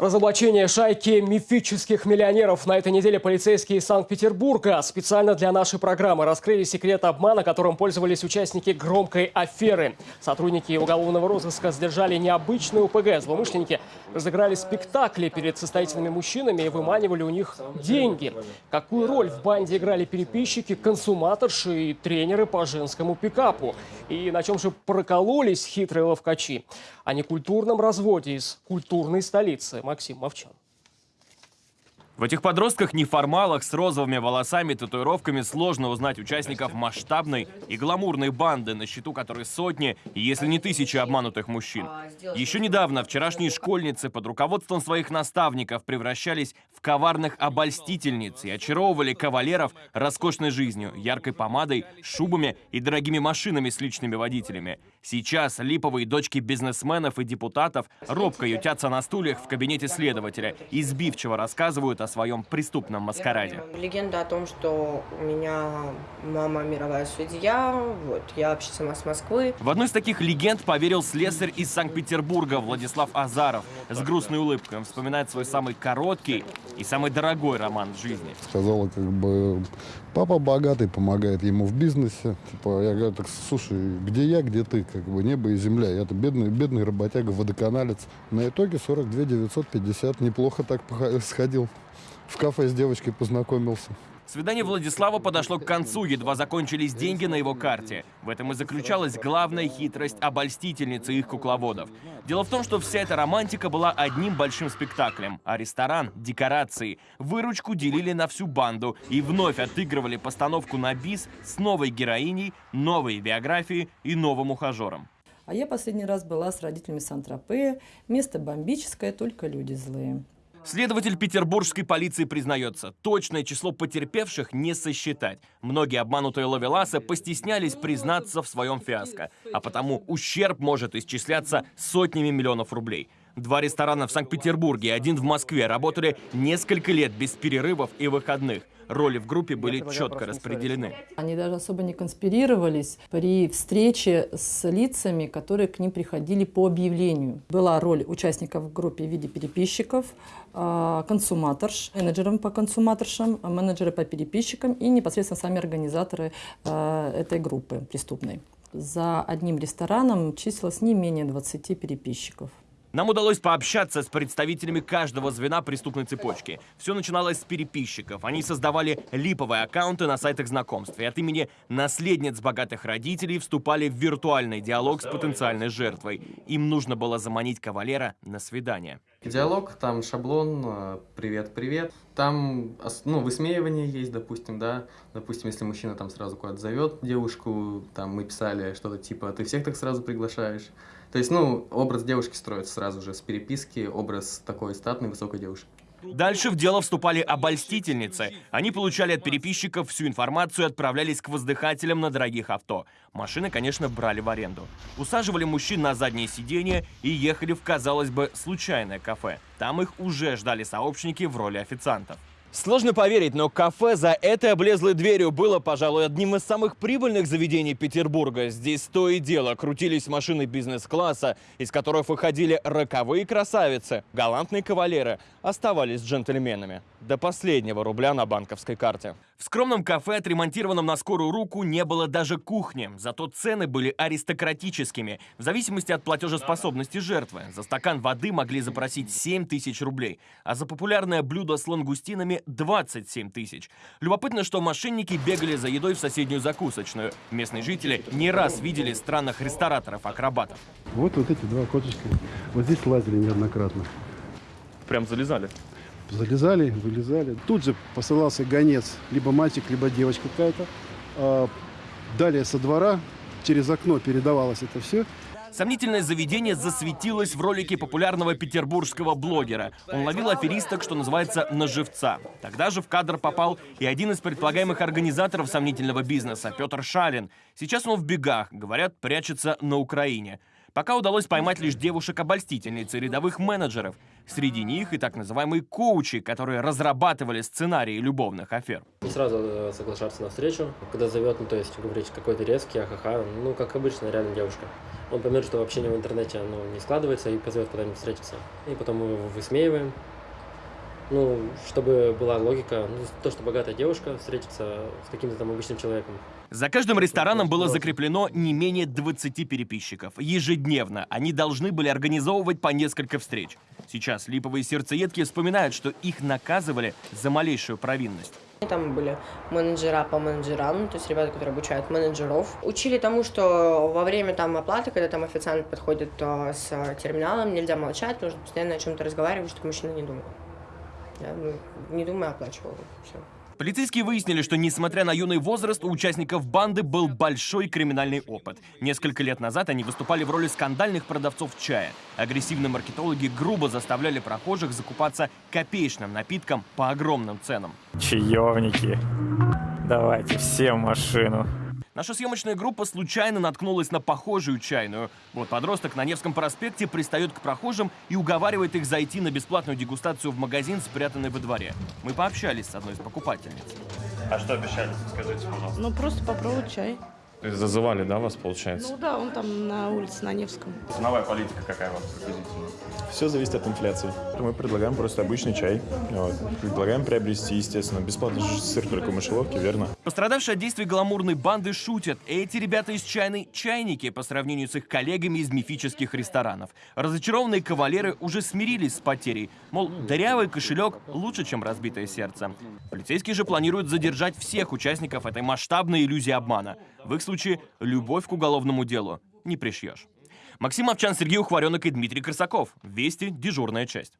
Разоблачение шайки мифических миллионеров. На этой неделе полицейские из Санкт-Петербурга специально для нашей программы раскрыли секрет обмана, которым пользовались участники громкой аферы. Сотрудники уголовного розыска задержали необычную УПГ. Злоумышленники разыграли спектакли перед состоятельными мужчинами и выманивали у них деньги. Какую роль в банде играли переписчики, консуматорши и тренеры по женскому пикапу? И на чем же прокололись хитрые ловкачи? О некультурном разводе из культурной столицы. Максим Мовчан. В этих подростках-неформалах с розовыми волосами и татуировками сложно узнать участников масштабной и гламурной банды, на счету которой сотни, если не тысячи обманутых мужчин. Еще недавно вчерашние школьницы под руководством своих наставников превращались в коварных обольстительниц и очаровывали кавалеров роскошной жизнью, яркой помадой, шубами и дорогими машинами с личными водителями. Сейчас липовые дочки бизнесменов и депутатов робко ютятся на стульях в кабинете следователя и сбивчиво рассказывают о своем преступном маскараде. Легенда о том, что у меня мама мировая судья, вот, я вообще сама с Москвы. В одну из таких легенд поверил слесарь из Санкт-Петербурга Владислав Азаров. С грустной улыбкой он вспоминает свой самый короткий и самый дорогой роман в жизни. Сказала, как бы, папа богатый, помогает ему в бизнесе. Типа, я говорю, так, слушай, где я, где ты? Как бы небо и земля. Я-то бедный, бедный работяга, водоканалец. На итоге 42 950. Неплохо так сходил. В кафе с девочкой познакомился. Свидание Владислава подошло к концу, едва закончились деньги на его карте. В этом и заключалась главная хитрость обольстительницы их кукловодов. Дело в том, что вся эта романтика была одним большим спектаклем, а ресторан, декорации, выручку делили на всю банду и вновь отыгрывали постановку на бис с новой героиней, новой биографией и новым ухажером. А я последний раз была с родителями Сан-Тропе. Место бомбическое, только люди злые. Следователь петербургской полиции признается, точное число потерпевших не сосчитать. Многие обманутые ловеласы постеснялись признаться в своем фиаско, а потому ущерб может исчисляться сотнями миллионов рублей. Два ресторана в Санкт-Петербурге и один в Москве работали несколько лет без перерывов и выходных – роли в группе были четко распределены. Они даже особо не конспирировались при встрече с лицами, которые к ним приходили по объявлению. Была роль участников в группе в виде переписчиков, а, консуматорш, менеджером по консуматоршам, менеджеры по переписчикам и непосредственно сами организаторы а, этой группы преступной. За одним рестораном числилось не менее 20 переписчиков. Нам удалось пообщаться с представителями каждого звена преступной цепочки. Все начиналось с переписчиков. Они создавали липовые аккаунты на сайтах знакомств. И от имени наследниц богатых родителей вступали в виртуальный диалог с потенциальной жертвой. Им нужно было заманить кавалера на свидание. Диалог, там шаблон, привет-привет. Там ну, высмеивание есть, допустим, да. Допустим, если мужчина там сразу куда-то зовет девушку, там мы писали что-то типа «ты всех так сразу приглашаешь». То есть, ну, образ девушки строится сразу же с переписки, образ такой статной, высокой девушки. Дальше в дело вступали обольстительницы. Они получали от переписчиков всю информацию и отправлялись к воздыхателям на дорогих авто. Машины, конечно, брали в аренду. Усаживали мужчин на заднее сиденье и ехали в, казалось бы, случайное кафе. Там их уже ждали сообщники в роли официантов. Сложно поверить, но кафе за этой облезлой дверью было, пожалуй, одним из самых прибыльных заведений Петербурга. Здесь то и дело крутились машины бизнес-класса, из которых выходили роковые красавицы. Галантные кавалеры оставались джентльменами. До последнего рубля на банковской карте. В скромном кафе, отремонтированном на скорую руку, не было даже кухни. Зато цены были аристократическими, в зависимости от платежеспособности жертвы. За стакан воды могли запросить 7 тысяч рублей, а за популярное блюдо с лангустинами 27 тысяч. Любопытно, что мошенники бегали за едой в соседнюю закусочную. Местные жители не раз видели странных рестораторов-акробатов. Вот вот эти два коточка. Вот здесь лазили неоднократно. Прям залезали? Залезали, вылезали. Тут же посылался гонец, либо мальчик, либо девочка какая-то. А, далее со двора через окно передавалось это все. Сомнительное заведение засветилось в ролике популярного петербургского блогера. Он ловил аферисток, что называется, на живца. Тогда же в кадр попал и один из предполагаемых организаторов сомнительного бизнеса, Петр Шалин. Сейчас он в бегах, говорят, прячется на Украине. Пока удалось поймать лишь девушек-обольстительниц и рядовых менеджеров. Среди них и так называемые коучи, которые разрабатывали сценарии любовных афер. Не сразу э, соглашаться на встречу. Когда зовет, ну то есть говорить какой-то резкий, ахаха, ну как обычно, реально девушка. Он поймет, что общение в интернете оно не складывается и позовет куда-нибудь встретиться. И потом мы его высмеиваем. Ну, чтобы была логика, ну, то, что богатая девушка встретится с каким-то там обычным человеком. За каждым рестораном было закреплено не менее 20 переписчиков. Ежедневно они должны были организовывать по несколько встреч. Сейчас липовые сердцеедки вспоминают, что их наказывали за малейшую провинность. Там были менеджера по менеджерам, ну, то есть ребята, которые обучают менеджеров. Учили тому, что во время там оплаты, когда там официант подходит а, с терминалом, нельзя молчать, нужно постоянно о чем-то разговаривать, чтобы мужчина не думал. Я, не думая, оплачивал. Все. Полицейские выяснили, что несмотря на юный возраст, у участников банды был большой криминальный опыт. Несколько лет назад они выступали в роли скандальных продавцов чая. Агрессивные маркетологи грубо заставляли прохожих закупаться копеечным напитком по огромным ценам. Чаевники. Давайте все в машину. Наша съемочная группа случайно наткнулась на похожую чайную. Вот подросток на Невском проспекте пристает к прохожим и уговаривает их зайти на бесплатную дегустацию в магазин, спрятанный во дворе. Мы пообщались с одной из покупательниц. А что обещали, скажите, пожалуйста? Ну, просто попробовать чай. Зазывали, да, вас, получается? Ну да, он там на улице, на Невском. Ценовая политика какая у вас приблизительно? Все зависит от инфляции. Мы предлагаем просто обычный чай. Вот. Предлагаем приобрести, естественно, бесплатный же сыр только в мышеловке, верно? Пострадавшие от действий гламурной банды шутят. Эти ребята из чайной чайники по сравнению с их коллегами из мифических ресторанов. Разочарованные кавалеры уже смирились с потерей. Мол, дырявый кошелек лучше, чем разбитое сердце. Полицейские же планируют задержать всех участников этой масштабной иллюзии обмана. В их случае любовь к уголовному делу не пришьешь. Максим Овчан, Сергей Ухваренок и Дмитрий Красаков. Вести. Дежурная часть.